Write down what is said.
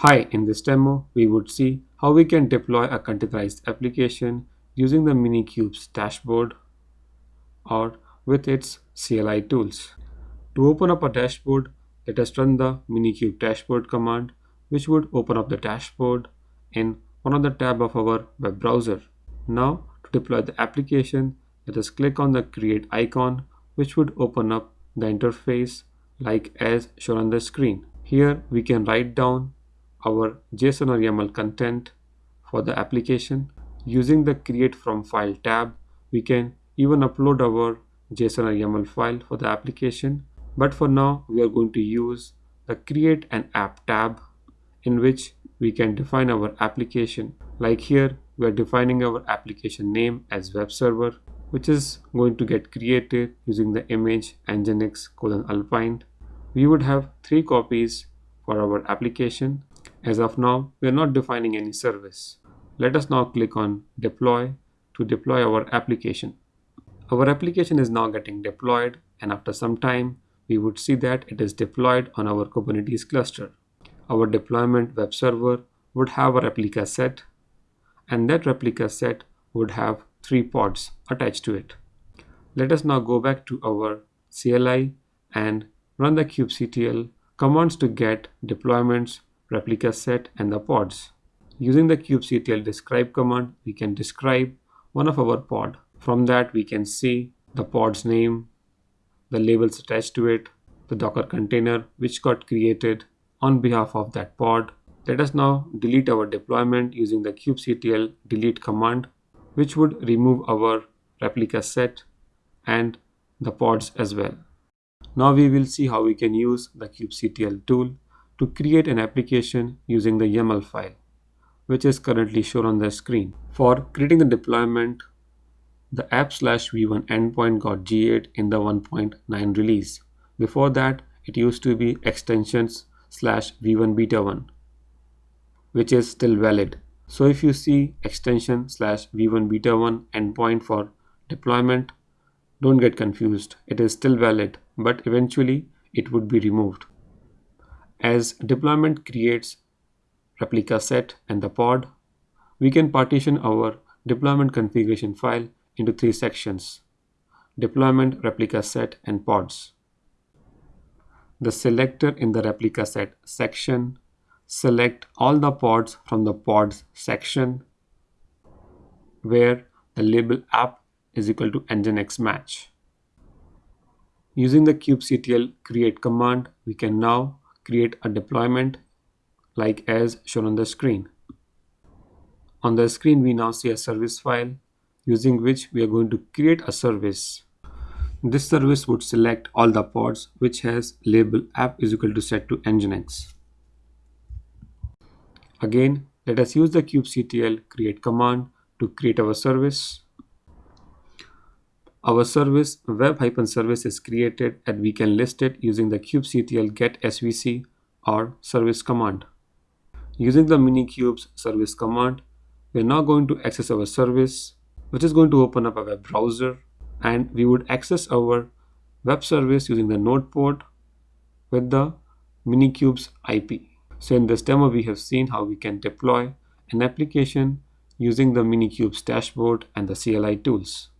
Hi, in this demo, we would see how we can deploy a containerized application using the Minikube's dashboard or with its CLI tools. To open up a dashboard, let us run the Minikube dashboard command, which would open up the dashboard in one of the tab of our web browser. Now, to deploy the application, let us click on the create icon, which would open up the interface like as shown on the screen. Here we can write down our JSON or YAML content for the application. Using the create from file tab, we can even upload our JSON or YAML file for the application. But for now, we are going to use the create an app tab in which we can define our application. Like here, we are defining our application name as web server, which is going to get created using the image nginx colon alpine. We would have three copies for our application as of now, we are not defining any service. Let us now click on deploy to deploy our application. Our application is now getting deployed and after some time, we would see that it is deployed on our Kubernetes cluster. Our deployment web server would have a replica set and that replica set would have three pods attached to it. Let us now go back to our CLI and run the kubectl commands to get deployments replica set, and the pods. Using the kubectl describe command, we can describe one of our pod. From that, we can see the pod's name, the labels attached to it, the Docker container which got created on behalf of that pod. Let us now delete our deployment using the kubectl delete command, which would remove our replica set and the pods as well. Now we will see how we can use the kubectl tool to create an application using the YAML file, which is currently shown on the screen. For creating the deployment, the app slash v1 endpoint got GA'd in the 1.9 release. Before that, it used to be extensions slash v1 beta 1, which is still valid. So if you see extension slash v1 beta 1 endpoint for deployment, don't get confused. It is still valid, but eventually it would be removed. As deployment creates replica set and the pod, we can partition our deployment configuration file into three sections, deployment, replica set, and pods. The selector in the replica set section select all the pods from the pods section where the label app is equal to nginx match. Using the kubectl create command, we can now create a deployment like as shown on the screen. On the screen, we now see a service file using which we are going to create a service. This service would select all the pods which has label app is equal to set to nginx. Again, let us use the kubectl create command to create our service. Our service web-service is created and we can list it using the kubectl get svc or service command. Using the Minikube's service command, we're now going to access our service, which is going to open up a web browser and we would access our web service using the node port with the Minikube's IP. So in this demo, we have seen how we can deploy an application using the Minikube's dashboard and the CLI tools.